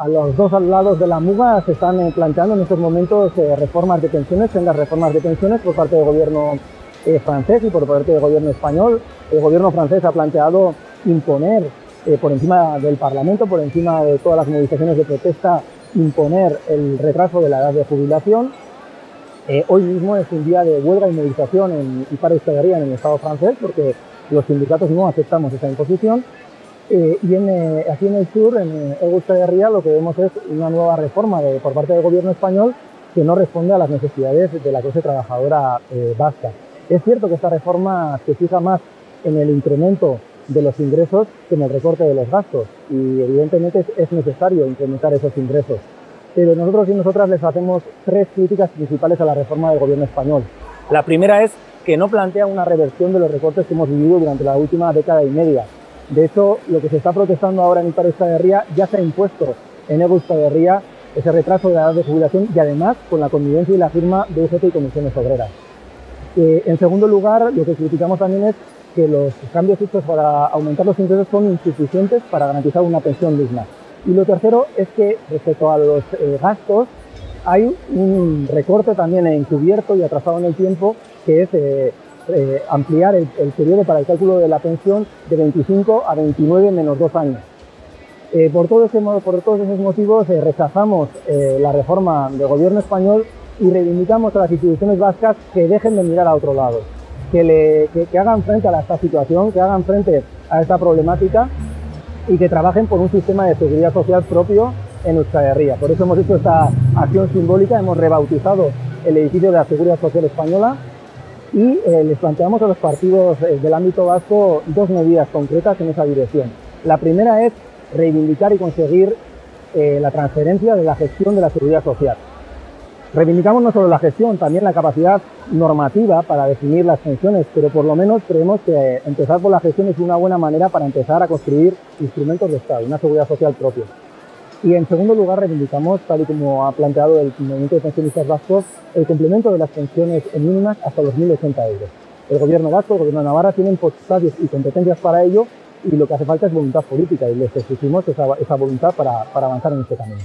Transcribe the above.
a los dos lados de la muga se están eh, planteando en estos momentos eh, reformas de pensiones, las reformas de pensiones por parte del gobierno eh, francés y por parte del gobierno español. El gobierno francés ha planteado imponer por encima del Parlamento, por encima de todas las movilizaciones de protesta, imponer el retraso de la edad de jubilación. hoy mismo es un día de huelga y movilización en, y para en el Estado francés porque los sindicatos no aceptamos esa imposición eh, y eh, aquí en el sur, en Augusta de Ría, lo que vemos es una nueva reforma por parte del gobierno español que no responde a las necesidades de la clase trabajadora eh, vasca. Es cierto que esta reforma se fija más en el incremento de los ingresos que en el recorte de los gastos y evidentemente es necesario incrementar esos ingresos. Pero nosotros y nosotras les hacemos tres críticas principales a la reforma del gobierno español. La primera es que no plantea una reversión de los recortes que hemos vivido durante la última década y media de hecho, lo que se está protestando ahora en el paro de Ría ya se ha impuesto en Ría ese retraso de la edad de jubilación y además con la convivencia y la firma de UGT y comisiones obreras. Eh, en segundo lugar, lo que criticamos también es que los cambios hechos para aumentar los ingresos son insuficientes para garantizar una pensión digna. Y lo tercero es que respecto a los eh, gastos hay un recorte también encubierto y atrasado en el tiempo que es eh, eh, ampliar el, periodo para el cálculo de la pensión de 25 a 29 menos dos años. Eh, por, todos esos motivos eh, rechazamos la reforma del gobierno español y reivindicamos a las instituciones vascas que dejen de mirar a otro lado, que, hagan frente a esta situación, que hagan frente a esta problemática y que trabajen por un sistema de seguridad social propio en Euskal Herria. Por eso hemos hecho esta acción simbólica, hemos rebautizado el edificio de la Seguridad Social Española y eh, les planteamos a los partidos eh, del ámbito vasco dos medidas concretas en esa dirección. La primera es reivindicar y conseguir eh, la transferencia de la gestión de la seguridad social. Reivindicamos no solo la gestión, también la capacidad normativa para definir las pensiones, pero por lo menos creemos que empezar por la gestión es una buena manera para empezar a construir instrumentos de Estado, una seguridad social propia. Y en segundo lugar, reivindicamos, tal y como ha planteado el movimiento de pensionistas vascos, el complemento de las pensiones mínimas hasta los 1.080 euros. El gobierno vasco, el gobierno de Navarra tienen potestades y competencias para ello y lo que hace falta es voluntad política y les exigimos esa, esa voluntad para, para avanzar en este camino.